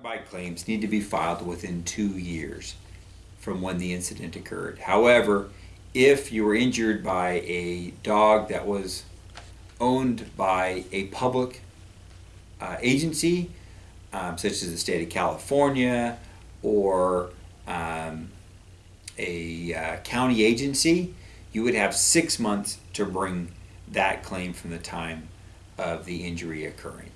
Bite claims need to be filed within two years from when the incident occurred. However, if you were injured by a dog that was owned by a public uh, agency, um, such as the state of California or um, a uh, county agency, you would have six months to bring that claim from the time of the injury occurring.